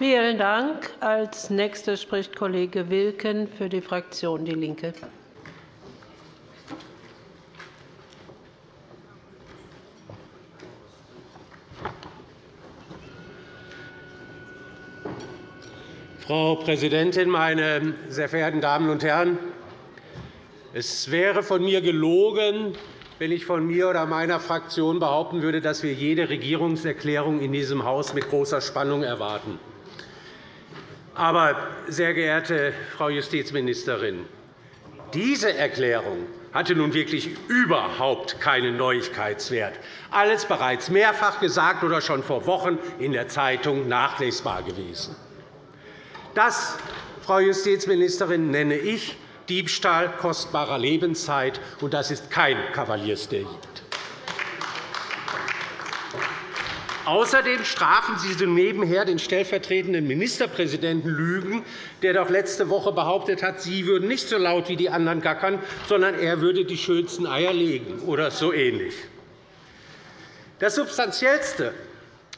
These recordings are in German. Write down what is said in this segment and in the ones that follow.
Vielen Dank. Als nächster spricht Kollege Wilken für die Fraktion DIE LINKE. Frau Präsidentin, meine sehr verehrten Damen und Herren! Es wäre von mir gelogen, wenn ich von mir oder meiner Fraktion behaupten würde, dass wir jede Regierungserklärung in diesem Haus mit großer Spannung erwarten. Aber, sehr geehrte Frau Justizministerin, diese Erklärung hatte nun wirklich überhaupt keinen Neuigkeitswert. Alles bereits mehrfach gesagt oder schon vor Wochen in der Zeitung nachlesbar gewesen. Das, Frau Justizministerin, nenne ich Diebstahl kostbarer Lebenszeit, und das ist kein Kavaliersdelikt. Außerdem strafen Sie nebenher den stellvertretenden Ministerpräsidenten Lügen, der doch letzte Woche behauptet hat, Sie würden nicht so laut wie die anderen gackern, sondern er würde die schönsten Eier legen oder so ähnlich. Das Substanziellste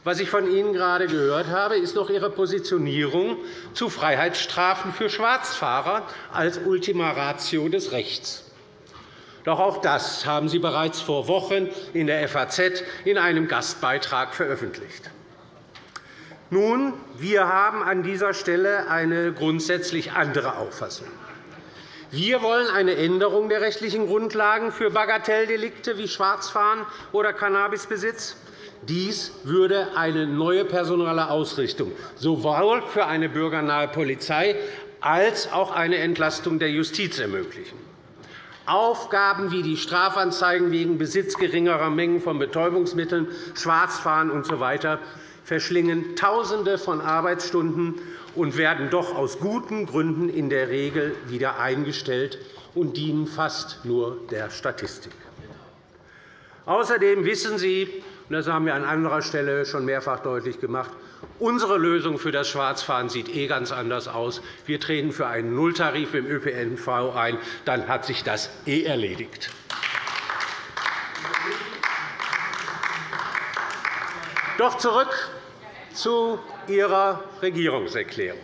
was ich von Ihnen gerade gehört habe, ist noch Ihre Positionierung zu Freiheitsstrafen für Schwarzfahrer als Ultima Ratio des Rechts. Doch auch das haben Sie bereits vor Wochen in der FAZ in einem Gastbeitrag veröffentlicht. Nun, wir haben an dieser Stelle eine grundsätzlich andere Auffassung. Wir wollen eine Änderung der rechtlichen Grundlagen für Bagatelldelikte wie Schwarzfahren oder Cannabisbesitz. Dies würde eine neue personelle Ausrichtung sowohl für eine bürgernahe Polizei als auch eine Entlastung der Justiz ermöglichen. Aufgaben wie die Strafanzeigen wegen Besitz geringerer Mengen von Betäubungsmitteln, Schwarzfahren usw. So verschlingen Tausende von Arbeitsstunden und werden doch aus guten Gründen in der Regel wieder eingestellt und dienen fast nur der Statistik. Außerdem wissen Sie, das haben wir an anderer Stelle schon mehrfach deutlich gemacht. Unsere Lösung für das Schwarzfahren sieht eh ganz anders aus. Wir treten für einen Nulltarif im ÖPNV ein. Dann hat sich das eh erledigt. Doch zurück zu Ihrer Regierungserklärung.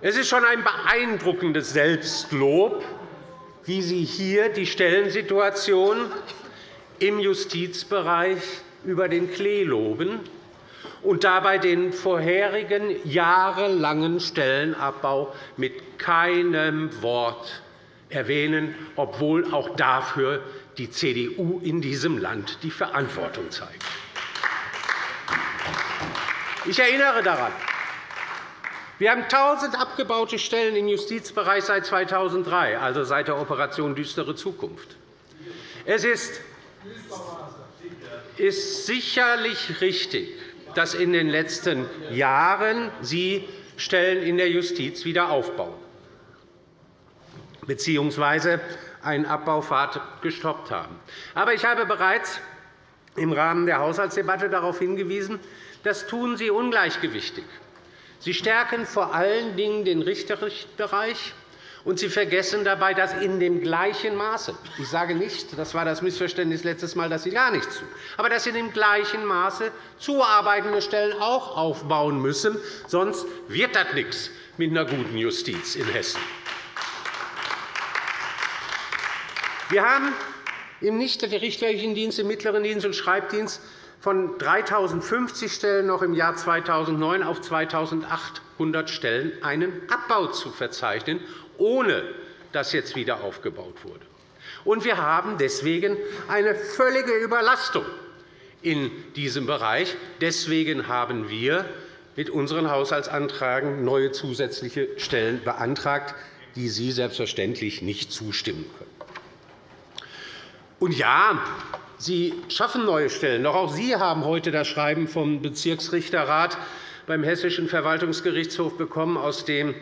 Es ist schon ein beeindruckendes Selbstlob, wie Sie hier die Stellensituation im Justizbereich über den Klee loben und dabei den vorherigen jahrelangen Stellenabbau mit keinem Wort erwähnen, obwohl auch dafür die CDU in diesem Land die Verantwortung zeigt. Ich erinnere daran, wir haben 1.000 abgebaute Stellen im Justizbereich seit 2003, also seit der Operation Düstere Zukunft. Es ist ist sicherlich richtig, dass in den letzten Jahren Sie Stellen in der Justiz wieder aufbauen bzw. einen Abbaufahrt gestoppt haben. Aber ich habe bereits im Rahmen der Haushaltsdebatte darauf hingewiesen, das tun Sie ungleichgewichtig. Sie stärken vor allen Dingen den Richterbereich und Sie vergessen dabei, dass in dem gleichen Maße – ich sage nicht, das war das Missverständnis letztes Mal, dass Sie gar nichts tun – aber dass in dem gleichen Maße zuarbeitende Stellen auch aufbauen müssen. Sonst wird das nichts mit einer guten Justiz in Hessen. Wir haben im nichtrichterlichen Dienst, im mittleren Dienst und Schreibdienst von 3.050 Stellen noch im Jahr 2009 auf 2.800 Stellen einen Abbau zu verzeichnen ohne dass jetzt wieder aufgebaut wurde. Und wir haben deswegen eine völlige Überlastung in diesem Bereich. Deswegen haben wir mit unseren Haushaltsanträgen neue zusätzliche Stellen beantragt, die Sie selbstverständlich nicht zustimmen können. Und ja, Sie schaffen neue Stellen. Doch auch Sie haben heute das Schreiben vom Bezirksrichterrat beim Hessischen Verwaltungsgerichtshof bekommen, aus dem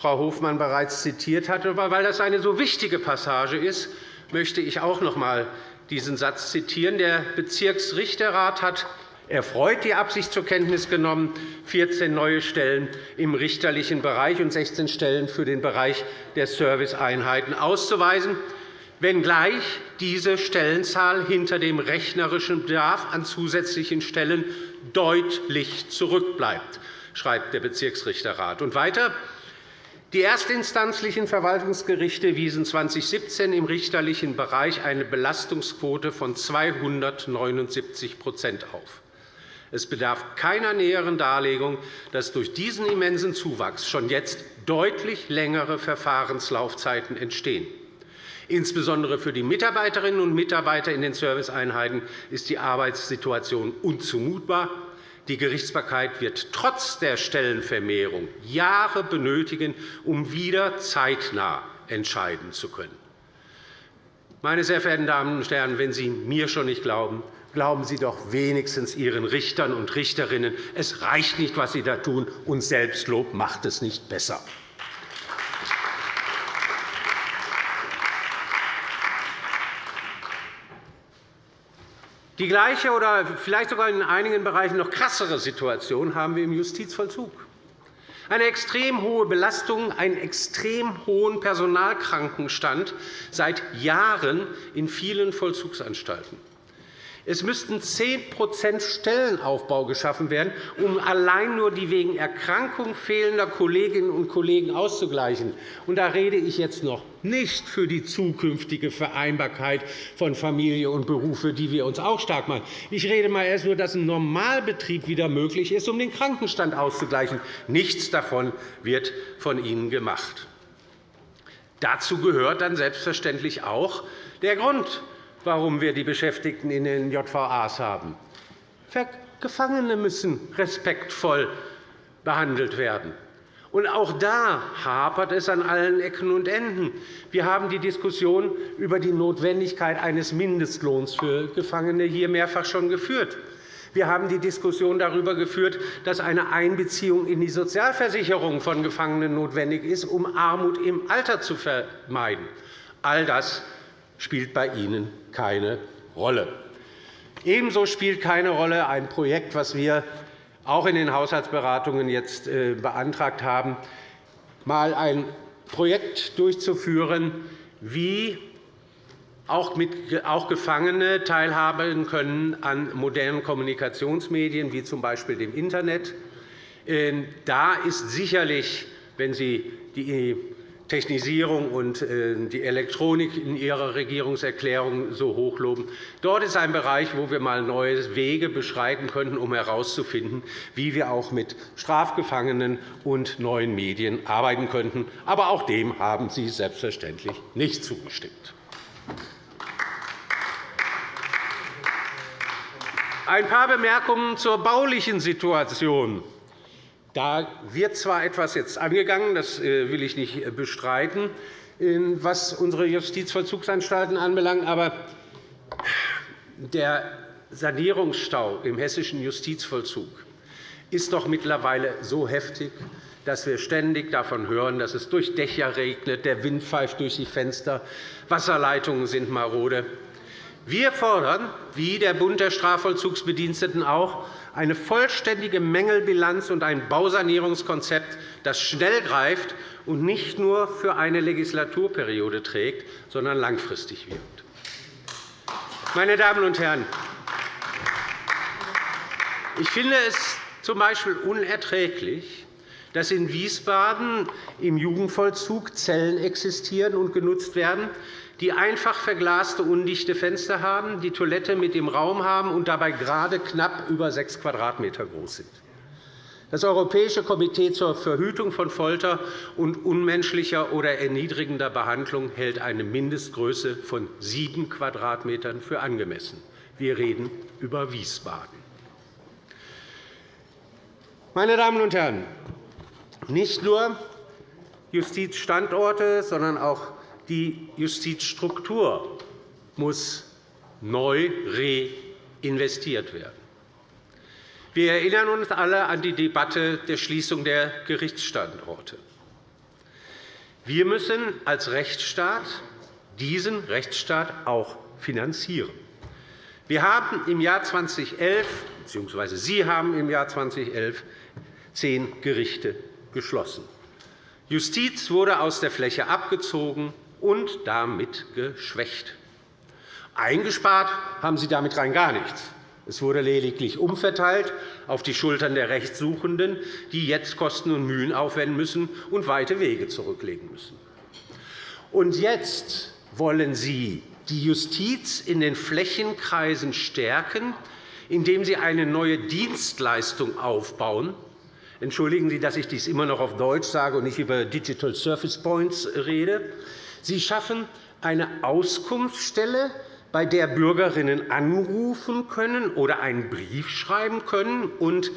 Frau Hofmann bereits zitiert hat. Aber weil das eine so wichtige Passage ist, möchte ich auch noch einmal diesen Satz zitieren. Der Bezirksrichterrat hat erfreut die Absicht zur Kenntnis genommen, 14 neue Stellen im richterlichen Bereich und 16 Stellen für den Bereich der Serviceeinheiten auszuweisen. wenngleich diese Stellenzahl hinter dem rechnerischen Bedarf an zusätzlichen Stellen deutlich zurückbleibt, schreibt der Bezirksrichterrat. Und weiter. Die erstinstanzlichen Verwaltungsgerichte wiesen 2017 im richterlichen Bereich eine Belastungsquote von 279% auf. Es bedarf keiner näheren Darlegung, dass durch diesen immensen Zuwachs schon jetzt deutlich längere Verfahrenslaufzeiten entstehen. Insbesondere für die Mitarbeiterinnen und Mitarbeiter in den Serviceeinheiten ist die Arbeitssituation unzumutbar. Die Gerichtsbarkeit wird trotz der Stellenvermehrung Jahre benötigen, um wieder zeitnah entscheiden zu können. Meine sehr verehrten Damen und Herren, wenn Sie mir schon nicht glauben, glauben Sie doch wenigstens Ihren Richtern und Richterinnen. Es reicht nicht, was Sie da tun, und Selbstlob macht es nicht besser. Die gleiche oder vielleicht sogar in einigen Bereichen noch krassere Situation haben wir im Justizvollzug. Eine extrem hohe Belastung, einen extrem hohen Personalkrankenstand seit Jahren in vielen Vollzugsanstalten. Es müssten 10% Stellenaufbau geschaffen werden, um allein nur die wegen Erkrankung fehlender Kolleginnen und Kollegen auszugleichen. Und da rede ich jetzt noch nicht für die zukünftige Vereinbarkeit von Familie und Beruf, für die wir uns auch stark machen. Ich rede mal erst nur, dass ein Normalbetrieb wieder möglich ist, um den Krankenstand auszugleichen. Nichts davon wird von Ihnen gemacht. Dazu gehört dann selbstverständlich auch der Grund, warum wir die Beschäftigten in den JVAs haben. Gefangene müssen respektvoll behandelt werden. Und auch da hapert es an allen Ecken und Enden. Wir haben die Diskussion über die Notwendigkeit eines Mindestlohns für Gefangene hier mehrfach schon geführt. Wir haben die Diskussion darüber geführt, dass eine Einbeziehung in die Sozialversicherung von Gefangenen notwendig ist, um Armut im Alter zu vermeiden. All das spielt bei Ihnen keine Rolle. Ebenso spielt keine Rolle ein Projekt, das wir auch in den Haushaltsberatungen jetzt äh, beantragt haben, einmal ein Projekt durchzuführen, wie auch Gefangene teilhaben können an modernen Kommunikationsmedien, wie z. B. dem Internet. Ähm, da ist sicherlich, wenn Sie die Technisierung und äh, die Elektronik in Ihrer Regierungserklärung so hochloben. Dort ist ein Bereich, wo wir einmal neue Wege beschreiten könnten, um herauszufinden, wie wir auch mit Strafgefangenen und neuen Medien arbeiten könnten. Aber auch dem haben Sie selbstverständlich nicht zugestimmt. Ein paar Bemerkungen zur baulichen Situation. Da wird zwar etwas jetzt angegangen, das äh, will ich nicht äh, bestreiten, was unsere Justizvollzugsanstalten anbelangt, aber der Sanierungsstau im hessischen Justizvollzug ist doch mittlerweile so heftig, dass wir ständig davon hören, dass es durch Dächer regnet, der Wind pfeift durch die Fenster, Wasserleitungen sind marode. Wir fordern, wie der Bund der Strafvollzugsbediensteten auch, eine vollständige Mängelbilanz und ein Bausanierungskonzept, das schnell greift und nicht nur für eine Legislaturperiode trägt, sondern langfristig wirkt. Meine Damen und Herren, ich finde es z.B. unerträglich, dass in Wiesbaden im Jugendvollzug Zellen existieren und genutzt werden, die einfach verglaste, undichte Fenster haben, die Toilette mit im Raum haben und dabei gerade knapp über 6 Quadratmeter groß sind. Das Europäische Komitee zur Verhütung von Folter und unmenschlicher oder erniedrigender Behandlung hält eine Mindestgröße von 7 Quadratmetern für angemessen. Wir reden über Wiesbaden. Meine Damen und Herren, nicht nur Justizstandorte, sondern auch die Justizstruktur muss neu reinvestiert werden. Wir erinnern uns alle an die Debatte der Schließung der Gerichtsstandorte. Wir müssen als Rechtsstaat diesen Rechtsstaat auch finanzieren. Wir haben im Jahr 2011 bzw. Sie haben im Jahr 2011 zehn Gerichte geschlossen. Justiz wurde aus der Fläche abgezogen, und damit geschwächt. Eingespart haben Sie damit rein gar nichts. Es wurde lediglich umverteilt auf die Schultern der Rechtssuchenden, die jetzt Kosten und Mühen aufwenden müssen und weite Wege zurücklegen müssen. Und jetzt wollen Sie die Justiz in den Flächenkreisen stärken, indem Sie eine neue Dienstleistung aufbauen. Entschuldigen Sie, dass ich dies immer noch auf Deutsch sage und nicht über Digital Service Points rede. Sie schaffen eine Auskunftsstelle bei der Bürgerinnen anrufen können oder einen Brief schreiben können und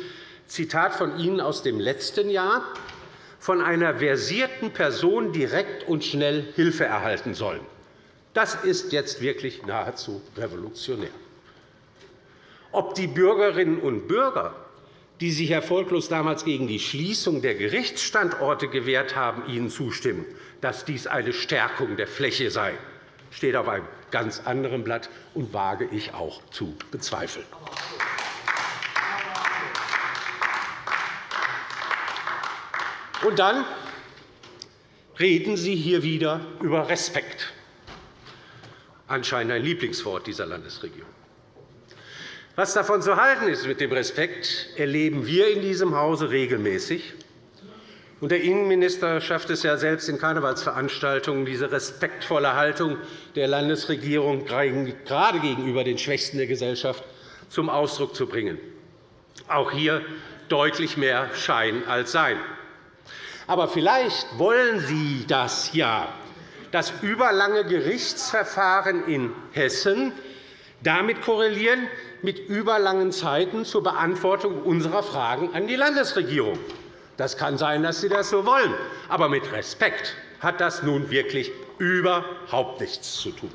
Zitat von Ihnen aus dem letzten Jahr von einer versierten Person direkt und schnell Hilfe erhalten sollen. Das ist jetzt wirklich nahezu revolutionär. Ob die Bürgerinnen und Bürger, die sich erfolglos damals gegen die Schließung der Gerichtsstandorte gewehrt haben, Ihnen zustimmen, dass dies eine Stärkung der Fläche sei, steht auf einem ganz anderem Blatt und wage ich auch zu bezweifeln. Und dann reden Sie hier wieder über Respekt, anscheinend ein Lieblingswort dieser Landesregierung. Was davon zu halten ist mit dem Respekt, erleben wir in diesem Hause regelmäßig. Der Innenminister schafft es ja selbst in Karnevalsveranstaltungen, diese respektvolle Haltung der Landesregierung gerade gegenüber den Schwächsten der Gesellschaft zum Ausdruck zu bringen. Auch hier deutlich mehr Schein als Sein. Aber vielleicht wollen Sie das ja, dass überlange Gerichtsverfahren in Hessen damit korrelieren, mit überlangen Zeiten zur Beantwortung unserer Fragen an die Landesregierung. Das kann sein, dass Sie das so wollen. Aber mit Respekt hat das nun wirklich überhaupt nichts zu tun.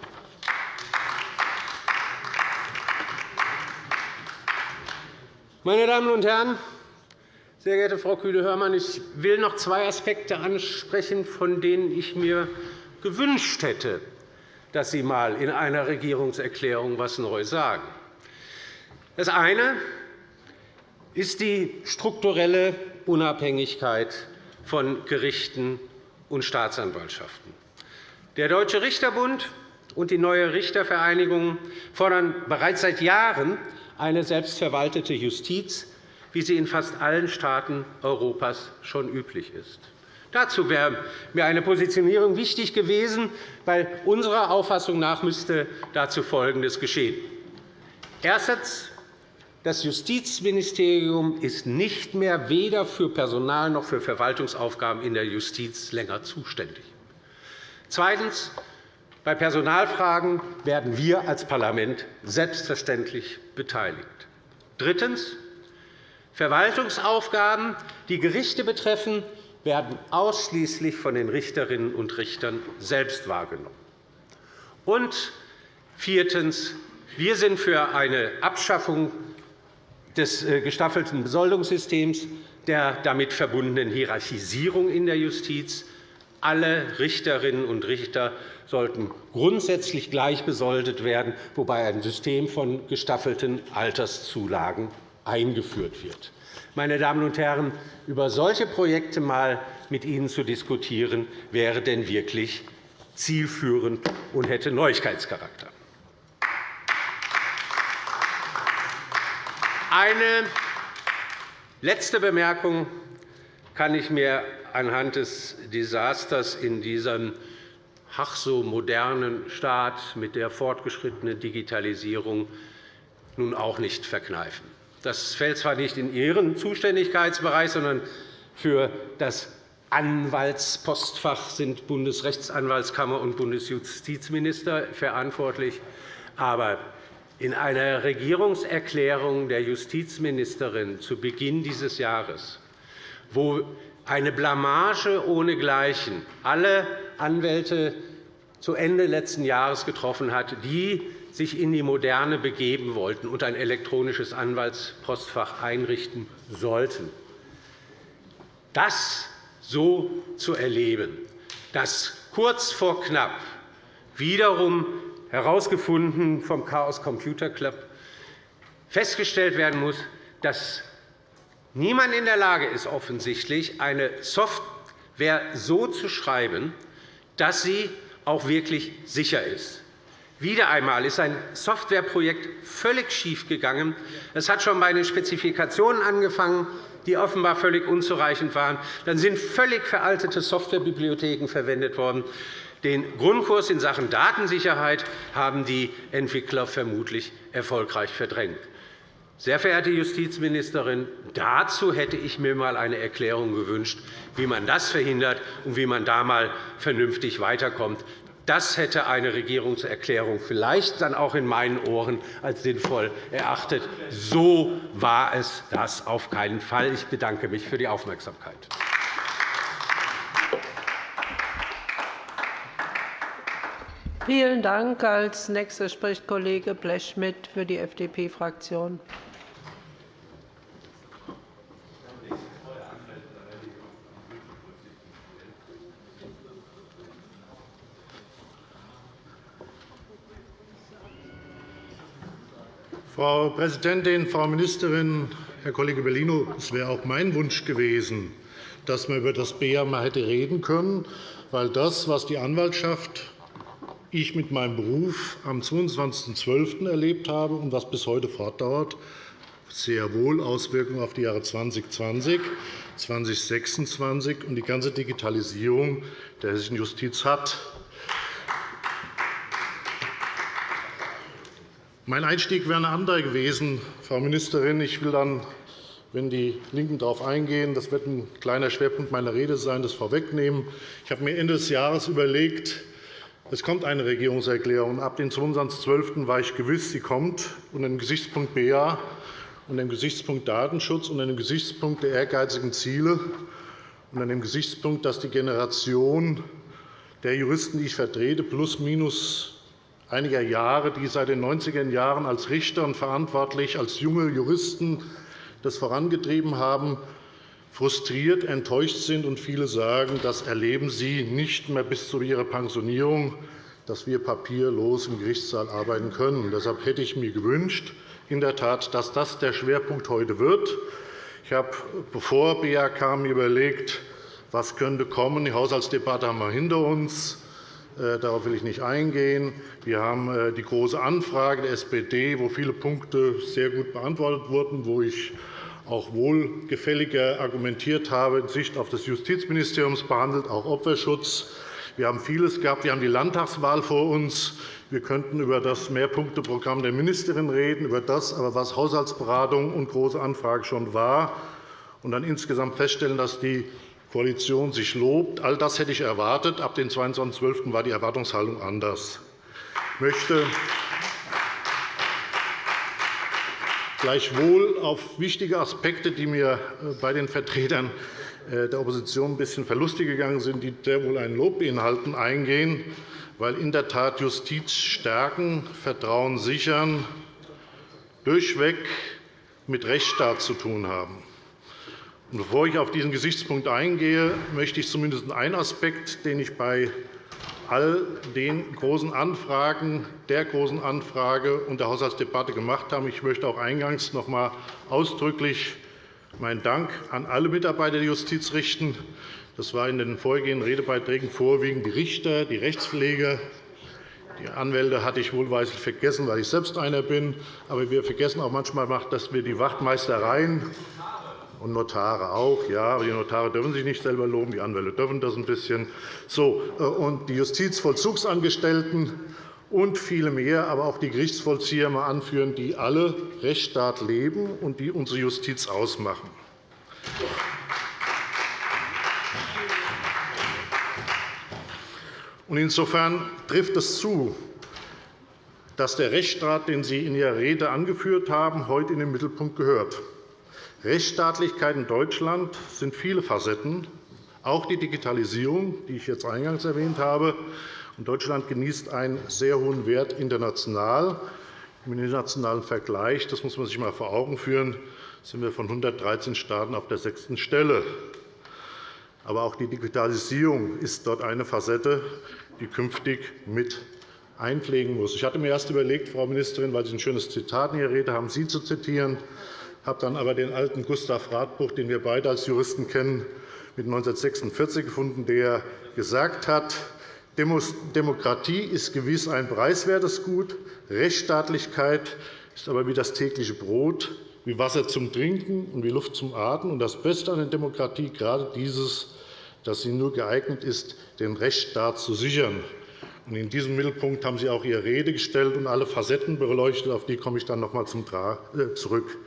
Meine Damen und Herren, sehr geehrte Frau Kühne-Hörmann, ich will noch zwei Aspekte ansprechen, von denen ich mir gewünscht hätte, dass Sie einmal in einer Regierungserklärung etwas Neues sagen. Das eine ist die strukturelle Unabhängigkeit von Gerichten und Staatsanwaltschaften. Der Deutsche Richterbund und die Neue Richtervereinigung fordern bereits seit Jahren eine selbstverwaltete Justiz, wie sie in fast allen Staaten Europas schon üblich ist. Dazu wäre mir eine Positionierung wichtig gewesen, weil unserer Auffassung nach müsste dazu Folgendes geschehen. Erstens. Das Justizministerium ist nicht mehr weder für Personal- noch für Verwaltungsaufgaben in der Justiz länger zuständig. Zweitens. Bei Personalfragen werden wir als Parlament selbstverständlich beteiligt. Drittens. Verwaltungsaufgaben, die Gerichte betreffen, werden ausschließlich von den Richterinnen und Richtern selbst wahrgenommen. Und viertens. Wir sind für eine Abschaffung des äh, gestaffelten Besoldungssystems, der damit verbundenen Hierarchisierung in der Justiz. Alle Richterinnen und Richter sollten grundsätzlich gleich besoldet werden, wobei ein System von gestaffelten Alterszulagen eingeführt wird. Meine Damen und Herren, über solche Projekte einmal mit Ihnen zu diskutieren, wäre denn wirklich zielführend und hätte Neuigkeitscharakter. Eine letzte Bemerkung kann ich mir anhand des Desasters in diesem ach so modernen Staat mit der fortgeschrittenen Digitalisierung nun auch nicht verkneifen. Das fällt zwar nicht in Ihren Zuständigkeitsbereich, sondern für das Anwaltspostfach sind Bundesrechtsanwaltskammer und Bundesjustizminister verantwortlich. Aber in einer Regierungserklärung der Justizministerin zu Beginn dieses Jahres, wo eine Blamage ohnegleichen alle Anwälte zu Ende letzten Jahres getroffen hat, die sich in die Moderne begeben wollten und ein elektronisches Anwaltspostfach einrichten sollten. Das so zu erleben, dass kurz vor knapp wiederum herausgefunden vom Chaos Computer Club, festgestellt werden muss, dass niemand in der Lage ist, offensichtlich eine Software so zu schreiben, dass sie auch wirklich sicher ist. Wieder einmal ist ein Softwareprojekt völlig schiefgegangen. Es hat schon bei den Spezifikationen angefangen, die offenbar völlig unzureichend waren. Dann sind völlig veraltete Softwarebibliotheken verwendet worden. Den Grundkurs in Sachen Datensicherheit haben die Entwickler vermutlich erfolgreich verdrängt. Sehr verehrte Justizministerin, dazu hätte ich mir einmal eine Erklärung gewünscht, wie man das verhindert und wie man da einmal vernünftig weiterkommt. Das hätte eine Regierungserklärung vielleicht dann auch in meinen Ohren als sinnvoll erachtet. So war es das auf keinen Fall. Ich bedanke mich für die Aufmerksamkeit. Vielen Dank. Als nächster spricht Kollege Blechschmidt für die FDP-Fraktion. Frau Präsidentin, Frau Ministerin, Herr Kollege Bellino! Es wäre auch mein Wunsch gewesen, dass man über das BEA mal hätte reden können, weil das, was die Anwaltschaft ich mit meinem Beruf am 22.12. erlebt habe und was bis heute fortdauert, sehr wohl Auswirkungen auf die Jahre 2020, 2026 und die ganze Digitalisierung der hessischen Justiz hat. Mein Einstieg wäre ein anderer gewesen, Frau Ministerin. Ich will dann, wenn die LINKEN darauf eingehen, das wird ein kleiner Schwerpunkt meiner Rede sein, das vorwegnehmen. Ich habe mir Ende des Jahres überlegt, es kommt eine Regierungserklärung. Ab dem 22.12. war ich gewiss, sie kommt unter dem Gesichtspunkt BA, unter dem Gesichtspunkt Datenschutz, unter dem Gesichtspunkt der ehrgeizigen Ziele, unter dem Gesichtspunkt, dass die Generation der Juristen, die ich vertrete, plus minus einiger Jahre, die seit den 90er Jahren als Richter und verantwortlich als junge Juristen das vorangetrieben haben, frustriert, enttäuscht sind. und Viele sagen, das erleben sie nicht mehr bis zu ihrer Pensionierung, dass wir papierlos im Gerichtssaal arbeiten können. Deshalb hätte ich mir gewünscht, in der Tat, dass das der Schwerpunkt heute wird. Ich habe, bevor BA kam, überlegt, was könnte kommen. Die Haushaltsdebatte haben wir hinter uns. Äh, darauf will ich nicht eingehen. Wir haben äh, die Große Anfrage der SPD, wo viele Punkte sehr gut beantwortet wurden, wo ich auch wohlgefälliger argumentiert habe, in Sicht auf das Justizministeriums behandelt, auch Opferschutz. Wir haben vieles gehabt. Wir haben die Landtagswahl vor uns. Wir könnten über das Mehrpunkteprogramm der Ministerin reden, über das, aber was Haushaltsberatung und Große Anfrage schon war, und dann insgesamt feststellen, dass die Koalition sich lobt. All das hätte ich erwartet. Ab dem 22.12. war die Erwartungshaltung anders. Ich möchte gleichwohl auf wichtige Aspekte, die mir äh, bei den Vertretern äh, der Opposition ein bisschen verlustig gegangen sind, die sehr wohl ein Lob beinhalten, eingehen, weil in der Tat Justiz stärken, Vertrauen sichern durchweg mit Rechtsstaat zu tun haben. Bevor ich auf diesen Gesichtspunkt eingehe, möchte ich zumindest einen Aspekt, den ich bei all den großen Anfragen, der großen Anfrage und der Haushaltsdebatte gemacht haben. Ich möchte auch eingangs noch einmal ausdrücklich meinen Dank an alle Mitarbeiter der Justiz richten. Das war in den vorhergehenden Redebeiträgen vorwiegend die Richter, die Rechtspfleger. Die Anwälte hatte ich wohlweislich vergessen, weil ich selbst einer bin. Aber wir vergessen auch manchmal, dass wir die Wachtmeistereien und Notare auch. Ja, aber die Notare dürfen sich nicht selber loben, die Anwälte dürfen das ein bisschen. So, äh, und die Justizvollzugsangestellten und viele mehr, aber auch die Gerichtsvollzieher mal anführen, die alle Rechtsstaat leben und die unsere Justiz ausmachen. Insofern trifft es zu, dass der Rechtsstaat, den Sie in Ihrer Rede angeführt haben, heute in den Mittelpunkt gehört. Rechtsstaatlichkeit in Deutschland sind viele Facetten, auch die Digitalisierung, die ich jetzt eingangs erwähnt habe. Deutschland genießt einen sehr hohen Wert international. Im internationalen Vergleich, das muss man sich einmal vor Augen führen, sind wir von 113 Staaten auf der sechsten Stelle. Aber auch die Digitalisierung ist dort eine Facette, die künftig mit einpflegen muss. Ich hatte mir erst überlegt, Frau Ministerin, weil Sie ein schönes Zitat in Ihrer Rede haben, Sie zu zitieren habe dann aber den alten Gustav Radbruch, den wir beide als Juristen kennen, mit 1946 gefunden, der gesagt hat, Demokratie ist gewiss ein preiswertes Gut. Rechtsstaatlichkeit ist aber wie das tägliche Brot, wie Wasser zum Trinken und wie Luft zum Atmen. Und das Beste an der Demokratie gerade dieses, dass sie nur geeignet ist, den Rechtsstaat zu sichern. In diesem Mittelpunkt haben Sie auch Ihre Rede gestellt und alle Facetten beleuchtet. Auf die komme ich dann noch einmal äh, zurück.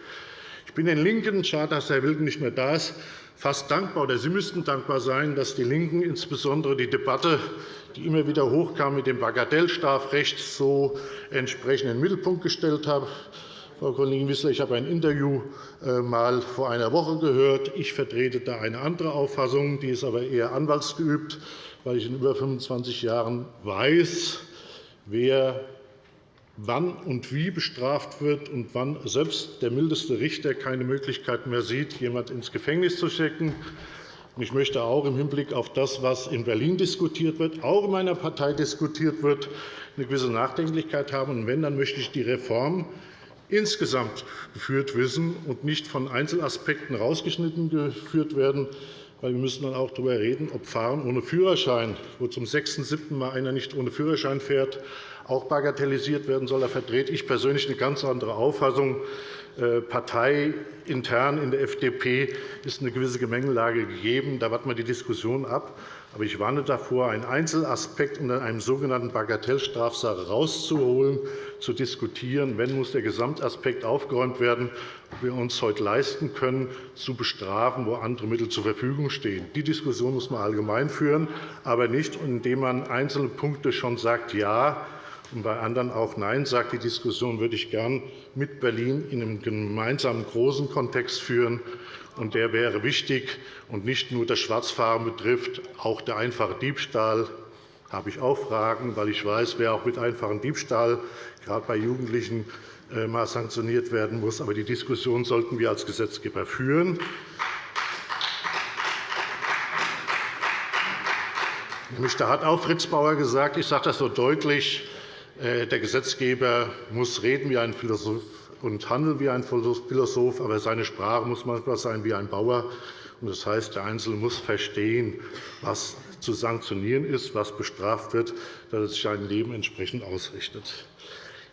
Ich bin den LINKEN, schade, dass Herr Wilken nicht mehr da ist, fast dankbar, oder Sie müssten dankbar sein, dass die LINKEN insbesondere die Debatte, die immer wieder hochkam mit dem Bagatellstrafrecht, so entsprechend in den Mittelpunkt gestellt haben. Frau Kollegin Wissler, ich habe ein Interview äh, mal vor einer Woche gehört. Ich vertrete da eine andere Auffassung. Die ist aber eher anwaltsgeübt, weil ich in über 25 Jahren weiß, wer wann und wie bestraft wird und wann selbst der mildeste Richter keine Möglichkeit mehr sieht, jemanden ins Gefängnis zu schicken. Ich möchte auch im Hinblick auf das, was in Berlin diskutiert wird, auch in meiner Partei diskutiert wird, eine gewisse Nachdenklichkeit haben. Und wenn, dann möchte ich die Reform insgesamt geführt wissen und nicht von Einzelaspekten herausgeschnitten geführt werden. Weil wir müssen dann auch darüber reden, ob Fahren ohne Führerschein, wo zum sechsten, siebten Mal einer nicht ohne Führerschein fährt, auch bagatellisiert werden soll. Da vertrete ich persönlich eine ganz andere Auffassung. Äh, parteiintern in der FDP ist eine gewisse Gemengelage gegeben. Da warten wir die Diskussion ab. Aber ich warne davor, einen Einzelaspekt unter einem sogenannten Bagatellstrafsache herauszuholen, zu diskutieren. Wenn, muss der Gesamtaspekt aufgeräumt werden, ob wir uns heute leisten können, zu bestrafen, wo andere Mittel zur Verfügung stehen. Die Diskussion muss man allgemein führen, aber nicht, indem man einzelne Punkte schon sagt, ja, und bei anderen auch Nein sagt. Die Diskussion würde ich gern mit Berlin in einem gemeinsamen großen Kontext führen. Und der wäre wichtig und nicht nur das Schwarzfahren betrifft, auch der einfache Diebstahl. Habe ich auch Fragen, weil ich weiß, wer auch mit einfachem Diebstahl gerade bei Jugendlichen äh, mal sanktioniert werden muss. Aber die Diskussion sollten wir als Gesetzgeber führen. Da hat auch Fritz Bauer gesagt, ich sage das so deutlich, der Gesetzgeber muss reden wie ein Philosoph und handeln wie ein Philosoph, aber seine Sprache muss manchmal sein wie ein Bauer. Das heißt, der Einzelne muss verstehen, was zu sanktionieren ist, was bestraft wird, dass er sich sein Leben entsprechend ausrichtet.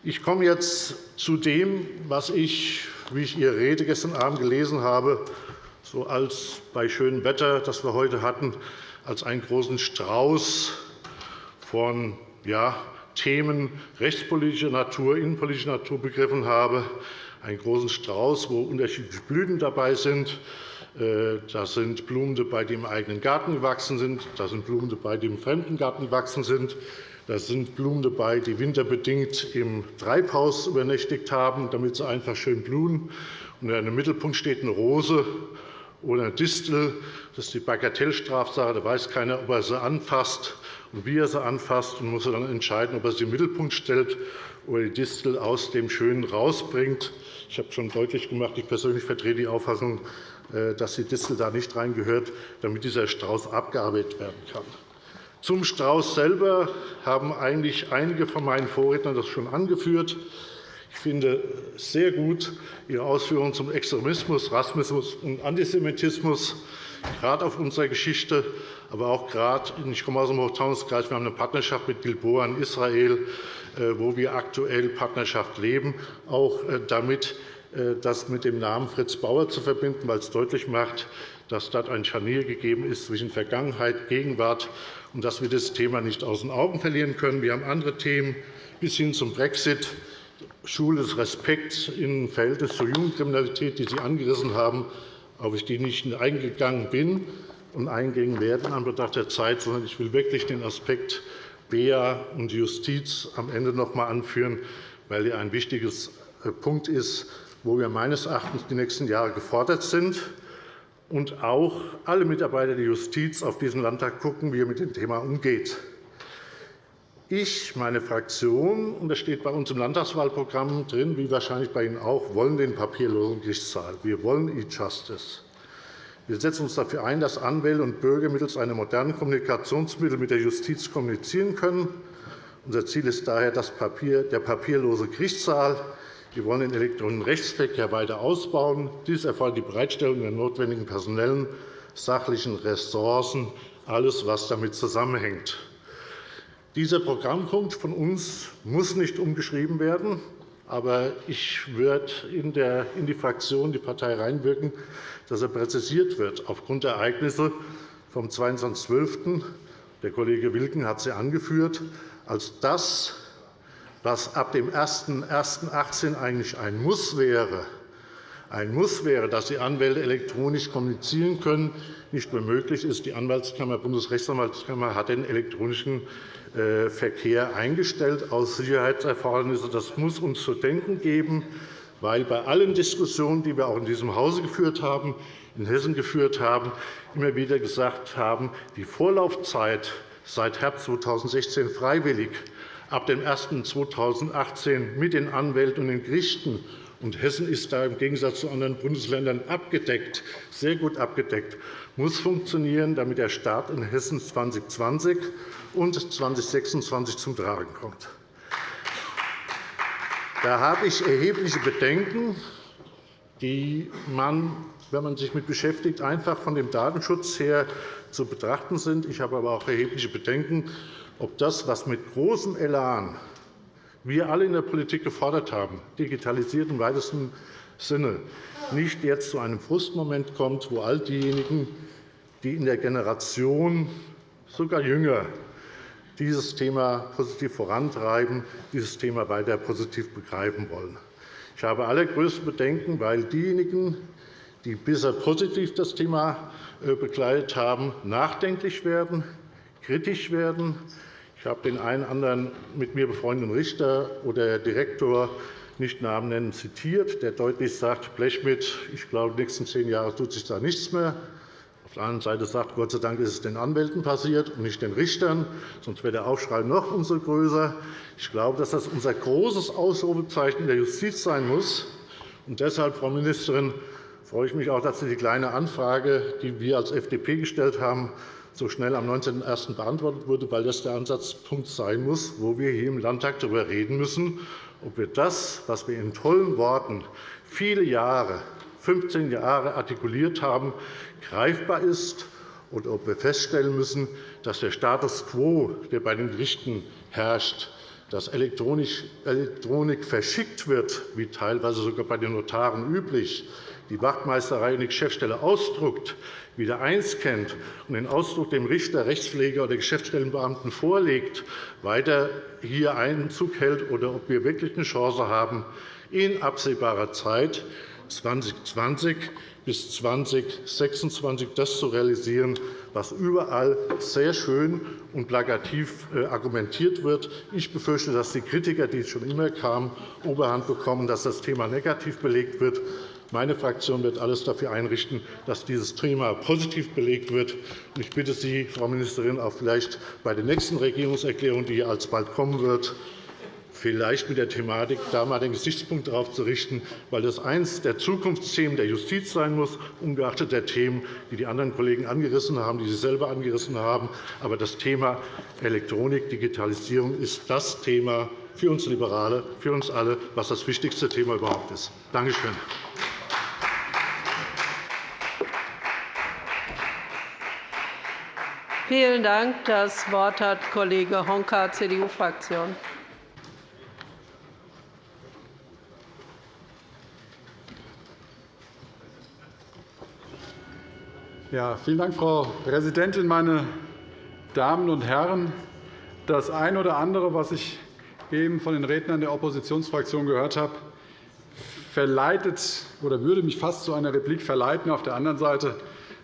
Ich komme jetzt zu dem, was ich, wie ich Ihre Rede gestern Abend gelesen habe, so als bei schönem Wetter, das wir heute hatten, als einen großen Strauß von ja, Themen rechtspolitischer Natur, innenpolitischer Natur begriffen habe, einen großen Strauß, wo unterschiedliche Blüten dabei sind. Äh, da sind Blumen dabei, die im eigenen Garten gewachsen sind. Da sind Blumen dabei, die im fremden Garten gewachsen sind. Da sind Blumen dabei, die winterbedingt im Treibhaus übernächtigt haben, damit sie einfach schön blühen. Und im Mittelpunkt steht eine Rose oder eine Distel. Das ist die Bagatellstrafsache. Da weiß keiner, ob er sie anfasst wie er sie anfasst, und muss dann entscheiden, ob er sie im Mittelpunkt stellt oder die Distel aus dem Schönen rausbringt. Ich habe schon deutlich gemacht, ich persönlich vertrete die Auffassung, äh, dass die Distel da nicht reingehört, damit dieser Strauß abgearbeitet werden kann. Zum Strauß selber haben eigentlich einige von meinen Vorrednern das schon angeführt. Ich finde sehr gut Ihre Ausführungen zum Extremismus, Rassismus und Antisemitismus, gerade auf unserer Geschichte aber auch gerade, ich komme aus dem Hochtaunuskreis, wir haben eine Partnerschaft mit Gilboa in Israel, äh, wo wir aktuell Partnerschaft leben, auch äh, damit äh, das mit dem Namen Fritz Bauer zu verbinden, weil es deutlich macht, dass dort ein Scharnier gegeben ist zwischen Vergangenheit und Gegenwart und dass wir das Thema nicht aus den Augen verlieren können. Wir haben andere Themen bis hin zum Brexit, Schule des Respekts im Verhältnis zur Jugendkriminalität, die Sie angerissen haben, auf die ich nicht eingegangen bin und eingehen werden in Anbetracht der Zeit, sondern ich will wirklich den Aspekt BEA und Justiz am Ende noch einmal anführen, weil er ein wichtiger äh, Punkt ist, wo wir meines Erachtens die nächsten Jahre gefordert sind und auch alle Mitarbeiter der Justiz auf diesen Landtag schauen, wie er mit dem Thema umgeht. Ich, meine Fraktion, und das steht bei uns im Landtagswahlprogramm drin, wie wahrscheinlich bei Ihnen auch, wollen den papierlosen Gerichtssaal. Wir wollen E-Justice. Wir setzen uns dafür ein, dass Anwälte und Bürger mittels einer modernen Kommunikationsmittel mit der Justiz kommunizieren können. Unser Ziel ist daher der papierlose Gerichtssaal. Wir wollen den elektronischen Rechtsverkehr weiter ausbauen. Dies erfordert die Bereitstellung der notwendigen personellen, sachlichen Ressourcen, alles, was damit zusammenhängt. Dieser Programmpunkt von uns muss nicht umgeschrieben werden. Aber ich würde in, die Fraktion, die Partei reinwirken, dass er präzisiert wird aufgrund der Ereignisse vom 22.12. Der Kollege Wilken hat sie angeführt, als das, was ab dem 01.01.2018 eigentlich ein Muss wäre, ein Muss wäre, dass die Anwälte elektronisch kommunizieren können, nicht mehr möglich ist. Die Anwaltskammer, Bundesrechtsanwaltskammer hat den elektronischen äh, Verkehr eingestellt aus Sicherheitserfordernissen. Das muss uns zu denken geben, weil bei allen Diskussionen, die wir auch in diesem Hause geführt haben, in Hessen geführt haben, immer wieder gesagt haben, die Vorlaufzeit seit Herbst 2016 freiwillig, ab dem 01.2018 mit den Anwälten und den Gerichten und Hessen ist da im Gegensatz zu anderen Bundesländern abgedeckt, sehr gut abgedeckt, muss funktionieren, damit der Staat in Hessen 2020 und 2026 zum Tragen kommt. Da habe ich erhebliche Bedenken, die man, wenn man sich damit beschäftigt, einfach von dem Datenschutz her zu betrachten sind. Ich habe aber auch erhebliche Bedenken, ob das, was mit großem Elan wir alle in der Politik gefordert haben, digitalisiert im weitesten Sinne, nicht jetzt zu einem Frustmoment kommt, wo all diejenigen, die in der Generation sogar jünger dieses Thema positiv vorantreiben, dieses Thema weiter positiv begreifen wollen. Ich habe allergrößte Bedenken, weil diejenigen, die bisher positiv das Thema äh, begleitet haben, nachdenklich werden, kritisch werden, ich habe den einen anderen mit mir befreundeten Richter oder Direktor nicht Namen nennen, zitiert, der deutlich sagt, Blechschmidt, ich glaube, den nächsten zehn Jahren tut sich da nichts mehr. Auf der anderen Seite sagt, Gott sei Dank ist es den Anwälten passiert und nicht den Richtern, sonst wäre der Aufschrei noch umso größer. Ich glaube, dass das unser großes Ausrufezeichen der Justiz sein muss. Und deshalb, Frau Ministerin, freue ich mich auch, dass Sie die Kleine Anfrage, die wir als FDP gestellt haben, so schnell am 19.01. beantwortet wurde, weil das der Ansatzpunkt sein muss, wo wir hier im Landtag darüber reden müssen, ob wir das, was wir in tollen Worten viele Jahre, 15 Jahre artikuliert haben, greifbar ist und ob wir feststellen müssen, dass der Status quo, der bei den Gerichten herrscht, dass Elektronik verschickt wird, wie teilweise sogar bei den Notaren üblich, die Wachtmeisterei und die Geschäftsstelle ausdruckt, wieder einscannt und den Ausdruck dem Richter, Rechtspfleger oder Geschäftsstellenbeamten vorlegt, weiter hier Einzug hält oder ob wir wirklich eine Chance haben, in absehbarer Zeit 2020 bis 2026 das zu realisieren, was überall sehr schön und plakativ äh, argumentiert wird. Ich befürchte, dass die Kritiker, die schon immer kamen, Oberhand bekommen, dass das Thema negativ belegt wird. Meine Fraktion wird alles dafür einrichten, dass dieses Thema positiv belegt wird. Ich bitte Sie, Frau Ministerin, auch vielleicht bei der nächsten Regierungserklärung, die alsbald kommen wird, vielleicht mit der Thematik da einmal den Gesichtspunkt darauf zu richten, weil das eines der Zukunftsthemen der Justiz sein muss, ungeachtet der Themen, die die anderen Kollegen angerissen haben, die Sie selber angerissen haben. Aber das Thema Elektronik, Digitalisierung ist das Thema für uns Liberale, für uns alle, was das wichtigste Thema überhaupt ist. Danke schön. Vielen Dank. Das Wort hat Kollege Honka, CDU-Fraktion. Ja, vielen Dank, Frau Präsidentin, meine Damen und Herren! Das eine oder andere, was ich eben von den Rednern der Oppositionsfraktion gehört habe, verleitet oder würde mich fast zu einer Replik verleiten. Auf der anderen Seite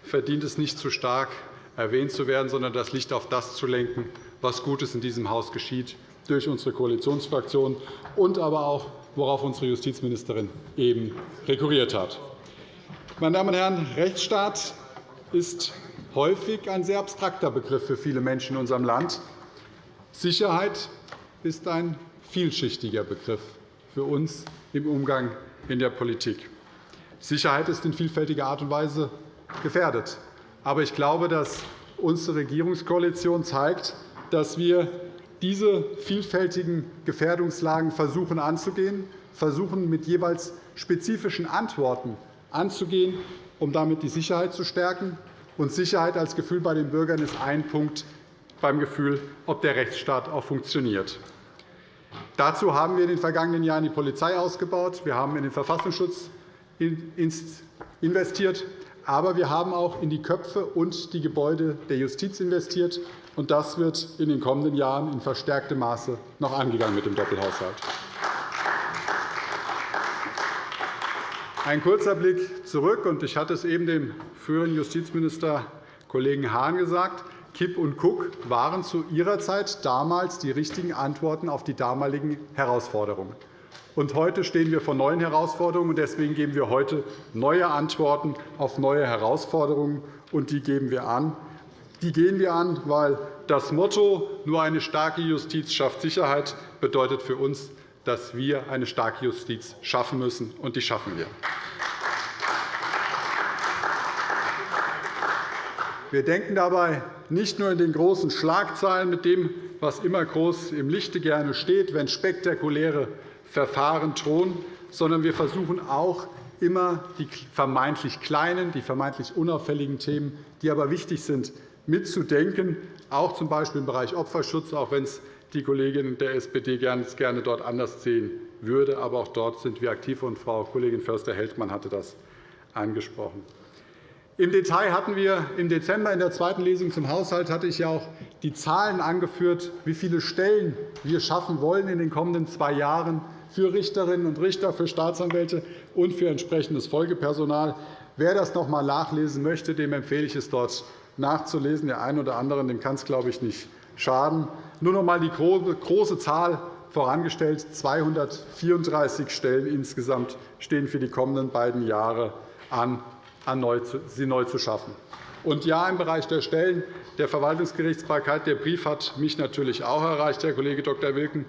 verdient es nicht zu stark, erwähnt zu werden, sondern das Licht auf das zu lenken, was Gutes in diesem Haus geschieht, durch unsere Koalitionsfraktion und aber auch, worauf unsere Justizministerin eben rekurriert hat. Meine Damen und Herren, Rechtsstaat ist häufig ein sehr abstrakter Begriff für viele Menschen in unserem Land. Sicherheit ist ein vielschichtiger Begriff für uns im Umgang in der Politik. Sicherheit ist in vielfältiger Art und Weise gefährdet. Aber ich glaube, dass unsere Regierungskoalition zeigt, dass wir diese vielfältigen Gefährdungslagen versuchen anzugehen, versuchen mit jeweils spezifischen Antworten anzugehen, um damit die Sicherheit zu stärken. Und Sicherheit als Gefühl bei den Bürgern ist ein Punkt, beim Gefühl, ob der Rechtsstaat auch funktioniert. Dazu haben wir in den vergangenen Jahren die Polizei ausgebaut. Wir haben in den Verfassungsschutz investiert. Aber wir haben auch in die Köpfe und die Gebäude der Justiz investiert. Und das wird in den kommenden Jahren in verstärktem Maße noch angegangen mit dem Doppelhaushalt. Ein kurzer Blick zurück. Ich hatte es eben dem früheren Justizminister Kollegen Hahn gesagt. Kipp und Cook waren zu ihrer Zeit damals die richtigen Antworten auf die damaligen Herausforderungen. Und heute stehen wir vor neuen Herausforderungen. Deswegen geben wir heute neue Antworten auf neue Herausforderungen. und Die geben wir an. Die gehen wir an, weil das Motto »Nur eine starke Justiz schafft Sicherheit« bedeutet für uns, dass wir eine starke Justiz schaffen müssen, und die schaffen wir. Wir denken dabei nicht nur in den großen Schlagzeilen mit dem, was immer groß im Lichte gerne steht, wenn spektakuläre Verfahren drohen, sondern wir versuchen auch immer die vermeintlich kleinen, die vermeintlich unauffälligen Themen, die aber wichtig sind, mitzudenken, auch z. B. im Bereich Opferschutz, auch wenn es die Kollegin der SPD gerne dort anders sehen würde. Aber auch dort sind wir aktiv, und Frau Kollegin Förster-Heldmann hatte das angesprochen. Im Detail hatten wir im Dezember in der zweiten Lesung zum Haushalt hatte ich ja auch die Zahlen angeführt, wie viele Stellen wir schaffen wollen in den kommenden zwei Jahren für Richterinnen und Richter, für Staatsanwälte und für entsprechendes Folgepersonal. Wer das noch einmal nachlesen möchte, dem empfehle ich es, dort nachzulesen. Der einen oder anderen dem kann es, glaube ich, nicht schaden. Nur noch einmal die große Zahl vorangestellt. 234 Stellen insgesamt stehen für die kommenden beiden Jahre an, sie neu zu schaffen. Und ja, im Bereich der Stellen der Verwaltungsgerichtsbarkeit. Der Brief hat mich natürlich auch erreicht, Herr Kollege Dr. Wilken.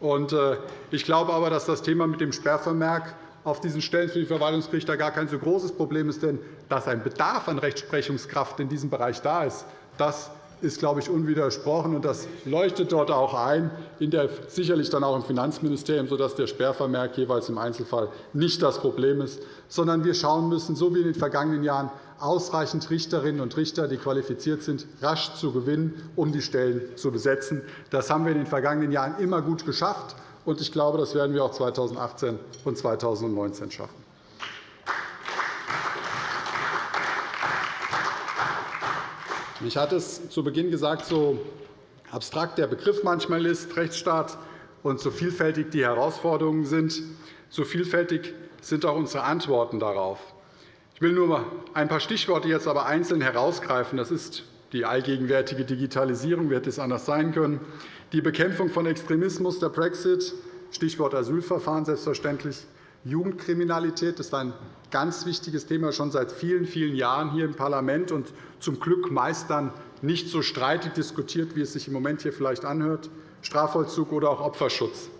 Äh, ich glaube aber, dass das Thema mit dem Sperrvermerk auf diesen Stellen für die Verwaltungsgerichte gar kein so großes Problem ist. Denn dass ein Bedarf an Rechtsprechungskraft in diesem Bereich da ist, das ist, glaube ich, unwidersprochen. und Das leuchtet dort auch ein, der, sicherlich dann auch im Finanzministerium, sodass der Sperrvermerk jeweils im Einzelfall nicht das Problem ist, sondern wir schauen müssen, so wie in den vergangenen Jahren, ausreichend Richterinnen und Richter, die qualifiziert sind, rasch zu gewinnen, um die Stellen zu besetzen. Das haben wir in den vergangenen Jahren immer gut geschafft. und Ich glaube, das werden wir auch 2018 und 2019 schaffen. Ich hatte es zu Beginn gesagt, so abstrakt der Begriff manchmal ist, Rechtsstaat, und so vielfältig die Herausforderungen sind, so vielfältig sind auch unsere Antworten darauf. Ich will nur ein paar Stichworte jetzt aber einzeln herausgreifen. Das ist die allgegenwärtige Digitalisierung, wird es anders sein können, die Bekämpfung von Extremismus, der Brexit, Stichwort Asylverfahren selbstverständlich, Jugendkriminalität ist ein ganz wichtiges Thema schon seit vielen, vielen Jahren hier im Parlament und zum Glück meist dann nicht so streitig diskutiert, wie es sich im Moment hier vielleicht anhört, Strafvollzug oder auch Opferschutz.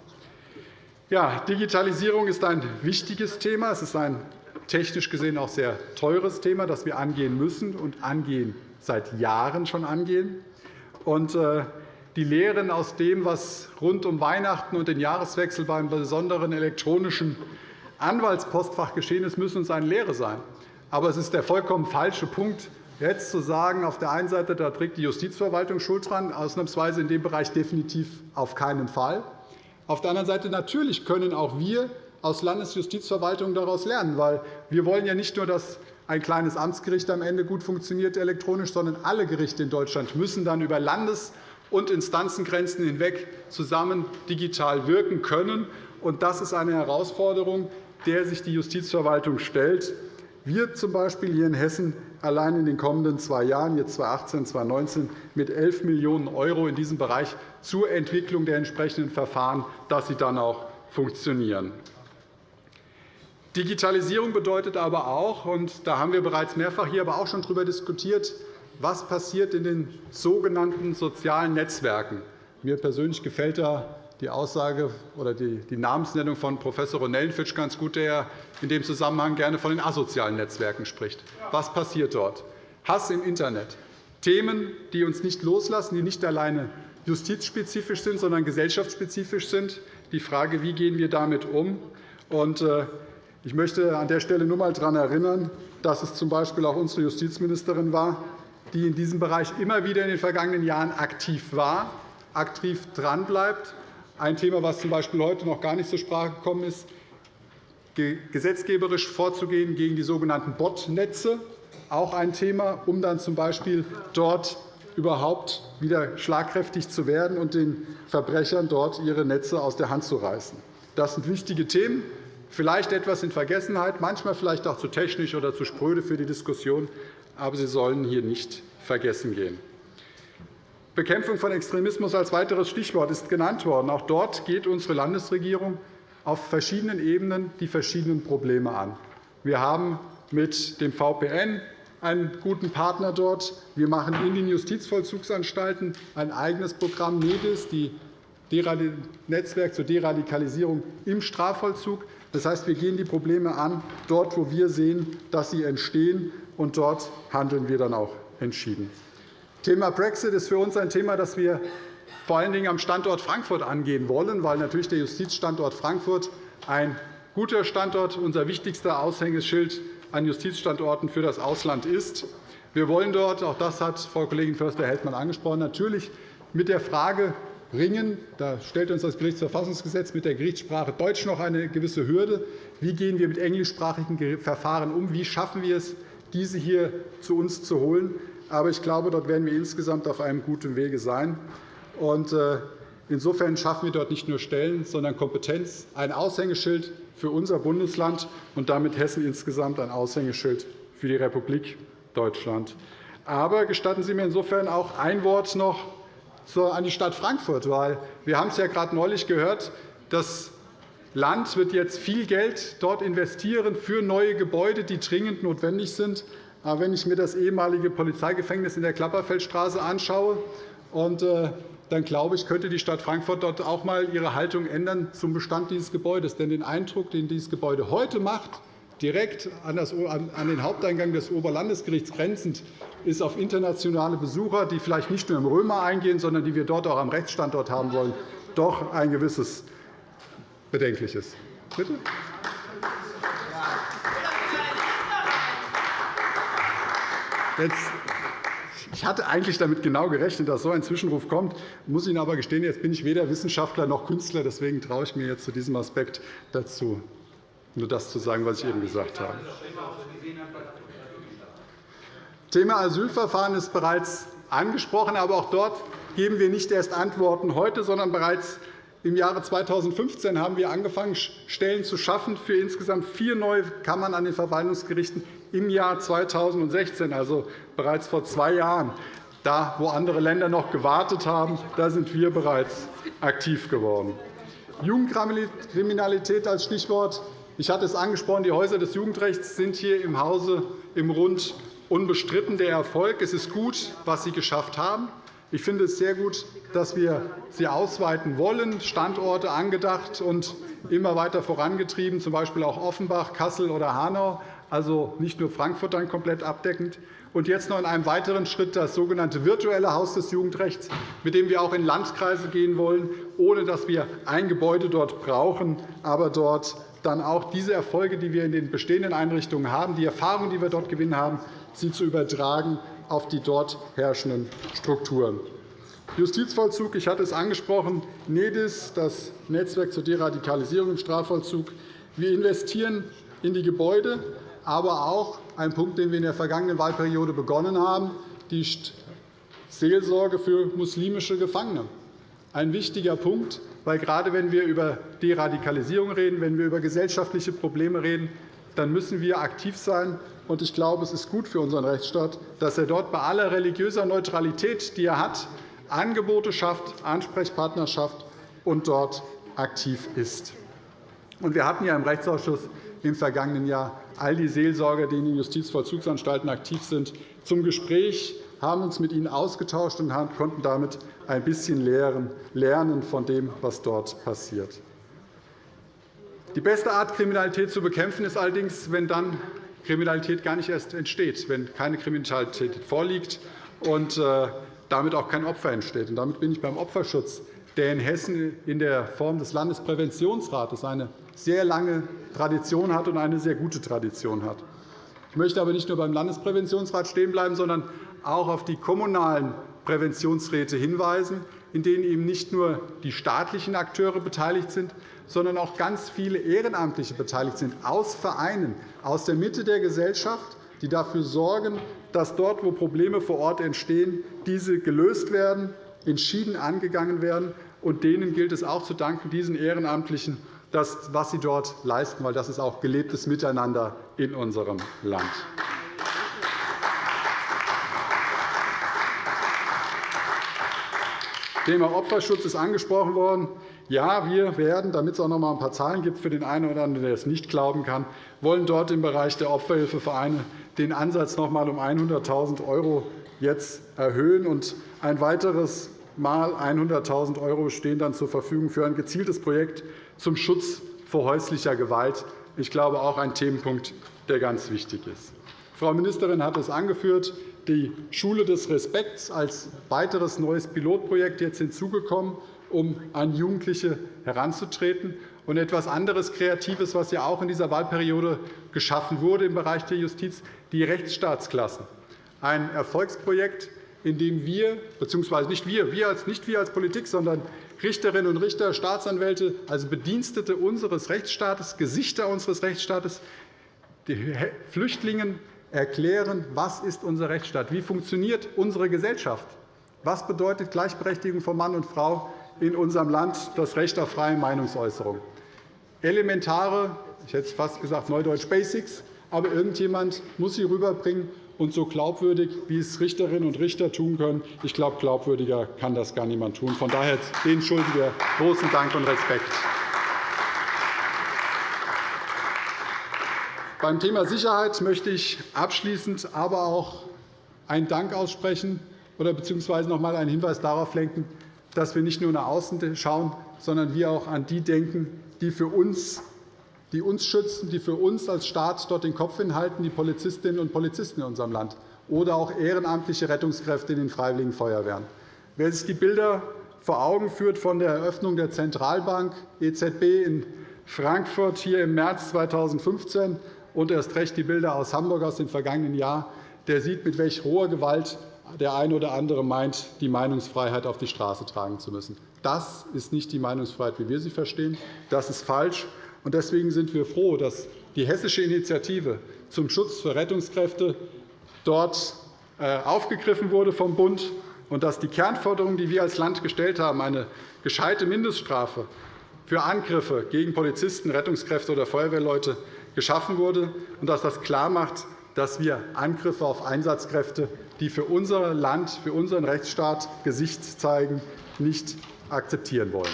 Ja, Digitalisierung ist ein wichtiges Thema. Es ist ein technisch gesehen auch sehr teures Thema, das wir angehen müssen und angehen seit Jahren schon angehen. Und, äh, die Lehren aus dem, was rund um Weihnachten und den Jahreswechsel beim besonderen elektronischen Anwaltspostfach geschehen ist, müssen uns eine Lehre sein. Aber es ist der vollkommen falsche Punkt, jetzt zu sagen, auf der einen Seite da trägt die Justizverwaltung Schuld dran, ausnahmsweise in dem Bereich definitiv auf keinen Fall. Auf der anderen Seite natürlich können auch wir aus Landesjustizverwaltungen daraus lernen. Weil wir wollen ja nicht nur, dass ein kleines Amtsgericht am Ende gut funktioniert elektronisch, sondern alle Gerichte in Deutschland müssen dann über Landes- und Instanzengrenzen hinweg zusammen digital wirken können. Das ist eine Herausforderung, der sich die Justizverwaltung stellt. Wir z. B. hier in Hessen allein in den kommenden zwei Jahren, jetzt 2018 und 2019, mit 11 Millionen € in diesem Bereich zur Entwicklung der entsprechenden Verfahren, dass sie dann auch funktionieren. Digitalisierung bedeutet aber auch, und da haben wir bereits mehrfach hier aber auch schon darüber diskutiert, was passiert in den sogenannten sozialen Netzwerken. Mir persönlich gefällt da die Aussage oder die Namensnennung von Prof. Ronellenfitsch ganz gut, der in dem Zusammenhang gerne von den asozialen Netzwerken spricht. Was passiert dort? Hass im Internet. Themen, die uns nicht loslassen, die nicht alleine justizspezifisch sind, sondern gesellschaftsspezifisch sind. Die Frage, wie gehen wir damit um? Äh, ich möchte an der Stelle nur einmal daran erinnern, dass es z. B. auch unsere Justizministerin war, die in diesem Bereich immer wieder in den vergangenen Jahren aktiv war, aktiv dranbleibt. Ein Thema, das z. B. heute noch gar nicht zur Sprache gekommen ist, gesetzgeberisch vorzugehen gegen die sogenannten Botnetze, auch ein Thema, um dann z. B. dort überhaupt wieder schlagkräftig zu werden und den Verbrechern dort ihre Netze aus der Hand zu reißen. Das sind wichtige Themen, vielleicht etwas in Vergessenheit, manchmal vielleicht auch zu technisch oder zu spröde für die Diskussion, aber sie sollen hier nicht vergessen gehen. Bekämpfung von Extremismus als weiteres Stichwort ist genannt worden. Auch dort geht unsere Landesregierung auf verschiedenen Ebenen die verschiedenen Probleme an. Wir haben mit dem VPN einen guten Partner dort. Wir machen in den Justizvollzugsanstalten ein eigenes Programm NEDIS, die Netzwerk zur Deradikalisierung im Strafvollzug. Das heißt, wir gehen die Probleme an, dort, wo wir sehen, dass sie entstehen, und dort handeln wir dann auch entschieden. Thema Brexit ist für uns ein Thema, das wir vor allen Dingen am Standort Frankfurt angehen wollen, weil natürlich der Justizstandort Frankfurt ein guter Standort, unser wichtigster Aushängeschild an Justizstandorten für das Ausland ist. Wir wollen dort, auch das hat Frau Kollegin Förster-Heldmann angesprochen, natürlich mit der Frage ringen. Da stellt uns das Gerichtsverfassungsgesetz mit der Gerichtssprache Deutsch noch eine gewisse Hürde. Wie gehen wir mit englischsprachigen Verfahren um? Wie schaffen wir es, diese hier zu uns zu holen? Aber ich glaube, dort werden wir insgesamt auf einem guten Wege sein. Äh, insofern schaffen wir dort nicht nur Stellen, sondern Kompetenz, ein Aushängeschild für unser Bundesland und damit Hessen insgesamt ein Aushängeschild für die Republik Deutschland. Aber gestatten Sie mir insofern auch ein Wort noch an die Stadt Frankfurt. Weil wir haben es ja gerade neulich gehört, das Land wird jetzt viel Geld dort investieren für neue Gebäude, die dringend notwendig sind. Aber wenn ich mir das ehemalige Polizeigefängnis in der Klapperfeldstraße anschaue, und, äh, dann glaube ich, könnte die Stadt Frankfurt dort auch einmal ihre Haltung ändern zum Bestand dieses Gebäudes. Denn den Eindruck, den dieses Gebäude heute macht, direkt an den Haupteingang des Oberlandesgerichts grenzend, ist auf internationale Besucher, die vielleicht nicht nur im Römer eingehen, sondern die wir dort auch am Rechtsstandort haben wollen, doch ein gewisses Bedenkliches. Bitte? Ich hatte eigentlich damit genau gerechnet, dass so ein Zwischenruf kommt. Ich muss Ihnen aber gestehen, jetzt bin ich weder Wissenschaftler noch Künstler. Deswegen traue ich mir jetzt zu diesem Aspekt dazu, nur das zu sagen, was ich eben gesagt habe. Thema Asylverfahren ist bereits angesprochen. Aber auch dort geben wir nicht erst Antworten heute, sondern bereits im Jahre 2015 haben wir angefangen, Stellen zu schaffen für insgesamt vier neue Kammern an den Verwaltungsgerichten im Jahr 2016, also bereits vor zwei Jahren. Da, wo andere Länder noch gewartet haben, da sind wir bereits aktiv geworden. Jugendkriminalität als Stichwort. Ich hatte es angesprochen, die Häuser des Jugendrechts sind hier im Hause im Rund unbestritten der Erfolg. Es ist gut, was Sie geschafft haben. Ich finde es sehr gut, dass wir sie ausweiten wollen, Standorte angedacht und immer weiter vorangetrieben, z. B. auch Offenbach, Kassel oder Hanau, also nicht nur Frankfurt dann komplett abdeckend. Und jetzt noch in einem weiteren Schritt das sogenannte virtuelle Haus des Jugendrechts, mit dem wir auch in Landkreise gehen wollen, ohne dass wir ein Gebäude dort brauchen, aber dort dann auch diese Erfolge, die wir in den bestehenden Einrichtungen haben, die Erfahrungen, die wir dort gewinnen haben, sie zu übertragen auf die dort herrschenden Strukturen. Justizvollzug, ich hatte es angesprochen, NEDIS, das Netzwerk zur Deradikalisierung im Strafvollzug. Wir investieren in die Gebäude, aber auch ein Punkt, den wir in der vergangenen Wahlperiode begonnen haben, die Seelsorge für muslimische Gefangene. Ein wichtiger Punkt, weil gerade wenn wir über Deradikalisierung reden, wenn wir über gesellschaftliche Probleme reden, dann müssen wir aktiv sein. Ich glaube, es ist gut für unseren Rechtsstaat, dass er dort bei aller religiöser Neutralität, die er hat, Angebote schafft, Ansprechpartner schafft und dort aktiv ist. Wir hatten ja im Rechtsausschuss im vergangenen Jahr all die Seelsorger, die in den Justizvollzugsanstalten aktiv sind, zum Gespräch, haben uns mit ihnen ausgetauscht und konnten damit ein bisschen lernen von dem, was dort passiert. Die beste Art, Kriminalität zu bekämpfen, ist allerdings, wenn dann Kriminalität gar nicht erst entsteht, wenn keine Kriminalität vorliegt und äh, damit auch kein Opfer entsteht. damit bin ich beim Opferschutz, der in Hessen in der Form des Landespräventionsrates eine sehr lange Tradition hat und eine sehr gute Tradition hat. Ich möchte aber nicht nur beim Landespräventionsrat stehen bleiben, sondern auch auf die kommunalen Präventionsräte hinweisen, in denen eben nicht nur die staatlichen Akteure beteiligt sind, sondern auch ganz viele Ehrenamtliche beteiligt sind, aus Vereinen, aus der Mitte der Gesellschaft, die dafür sorgen, dass dort, wo Probleme vor Ort entstehen, diese gelöst werden, entschieden angegangen werden. Und denen gilt es auch zu danken, diesen Ehrenamtlichen, das, was sie dort leisten, weil das ist auch gelebtes Miteinander in unserem Land. Thema Opferschutz ist angesprochen worden. Ja, wir werden, damit es auch noch einmal ein paar Zahlen gibt für den einen oder anderen, der es nicht glauben kann, wollen dort im Bereich der Opferhilfevereine den Ansatz noch einmal um 100.000 € jetzt erhöhen. Und ein weiteres Mal 100.000 € stehen dann zur Verfügung für ein gezieltes Projekt zum Schutz vor häuslicher Gewalt. Ich glaube, auch ein Themenpunkt, der ganz wichtig ist. Frau Ministerin hat es angeführt die Schule des Respekts als weiteres neues Pilotprojekt jetzt hinzugekommen, um an Jugendliche heranzutreten. Und etwas anderes Kreatives, was ja auch in dieser Wahlperiode geschaffen wurde im Bereich der Justiz, die Rechtsstaatsklassen. Ein Erfolgsprojekt, in dem wir, bzw. nicht wir, wir als, nicht wir als Politik, sondern Richterinnen und Richter, Staatsanwälte, also Bedienstete unseres Rechtsstaates, Gesichter unseres Rechtsstaates, die Flüchtlingen erklären, was ist unser Rechtsstaat, wie funktioniert unsere Gesellschaft, was bedeutet Gleichberechtigung von Mann und Frau in unserem Land, das Recht auf freie Meinungsäußerung. Elementare, ich hätte fast gesagt Neudeutsch Basics, aber irgendjemand muss sie rüberbringen und so glaubwürdig, wie es Richterinnen und Richter tun können. Ich glaube, glaubwürdiger kann das gar niemand tun. Von daher denen schulden wir großen Dank und Respekt. Beim Thema Sicherheit möchte ich abschließend aber auch einen Dank aussprechen oder bzw. noch einmal einen Hinweis darauf lenken, dass wir nicht nur nach außen schauen, sondern wir auch an die denken, die für uns die uns schützen, die für uns als Staat dort den Kopf hinhalten, die Polizistinnen und Polizisten in unserem Land oder auch ehrenamtliche Rettungskräfte in den Freiwilligen Feuerwehren. Wer sich die Bilder vor Augen führt von der Eröffnung der Zentralbank EZB in Frankfurt hier im März 2015 und erst recht die Bilder aus Hamburg aus dem vergangenen Jahr, der sieht, mit welch hoher Gewalt der eine oder andere meint, die Meinungsfreiheit auf die Straße tragen zu müssen. Das ist nicht die Meinungsfreiheit, wie wir sie verstehen. Das ist falsch. Deswegen sind wir froh, dass die hessische Initiative zum Schutz für Rettungskräfte dort äh, aufgegriffen wurde vom Bund und dass die Kernforderung, die wir als Land gestellt haben, eine gescheite Mindeststrafe für Angriffe gegen Polizisten, Rettungskräfte oder Feuerwehrleute geschaffen wurde und dass das klarmacht, dass wir Angriffe auf Einsatzkräfte, die für unser Land, für unseren Rechtsstaat Gesicht zeigen, nicht akzeptieren wollen.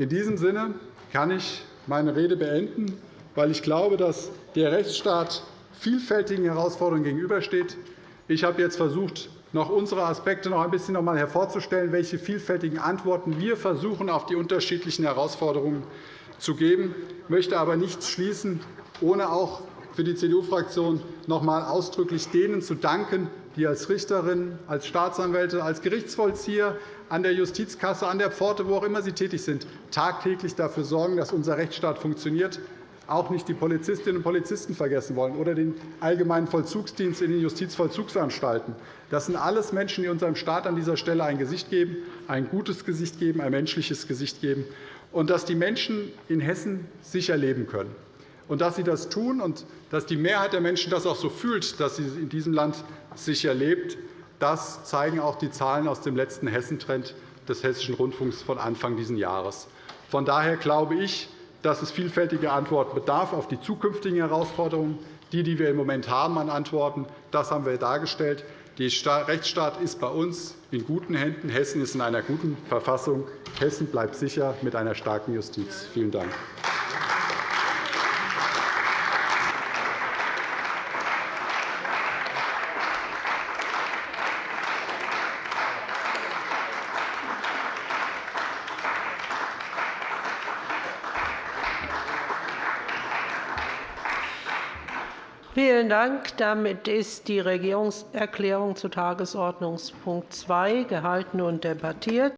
In diesem Sinne kann ich meine Rede beenden, weil ich glaube, dass der Rechtsstaat vielfältigen Herausforderungen gegenübersteht. Ich habe jetzt versucht, noch unsere Aspekte noch ein bisschen einmal hervorzustellen, welche vielfältigen Antworten wir versuchen, auf die unterschiedlichen Herausforderungen zu geben. Ich möchte aber nicht schließen, ohne auch für die CDU-Fraktion noch einmal ausdrücklich denen zu danken, die als Richterinnen, als Staatsanwälte, als Gerichtsvollzieher an der Justizkasse, an der Pforte, wo auch immer sie tätig sind, tagtäglich dafür sorgen, dass unser Rechtsstaat funktioniert auch nicht die Polizistinnen und Polizisten vergessen wollen oder den Allgemeinen Vollzugsdienst in den Justizvollzugsanstalten. Das sind alles Menschen, die unserem Staat an dieser Stelle ein Gesicht geben, ein gutes Gesicht geben, ein menschliches Gesicht geben, und dass die Menschen in Hessen sicher leben können. Und dass sie das tun und dass die Mehrheit der Menschen das auch so fühlt, dass sie in diesem Land sicher lebt, das zeigen auch die Zahlen aus dem letzten Hessentrend des Hessischen Rundfunks von Anfang dieses Jahres. Von daher glaube ich, dass es vielfältige Antworten bedarf auf die zukünftigen Herausforderungen. Die, die wir im Moment haben an Antworten, das haben wir dargestellt. Der Rechtsstaat ist bei uns in guten Händen. Hessen ist in einer guten Verfassung. Hessen bleibt sicher mit einer starken Justiz. Vielen Dank. Vielen Dank. Damit ist die Regierungserklärung zu Tagesordnungspunkt 2 gehalten und debattiert.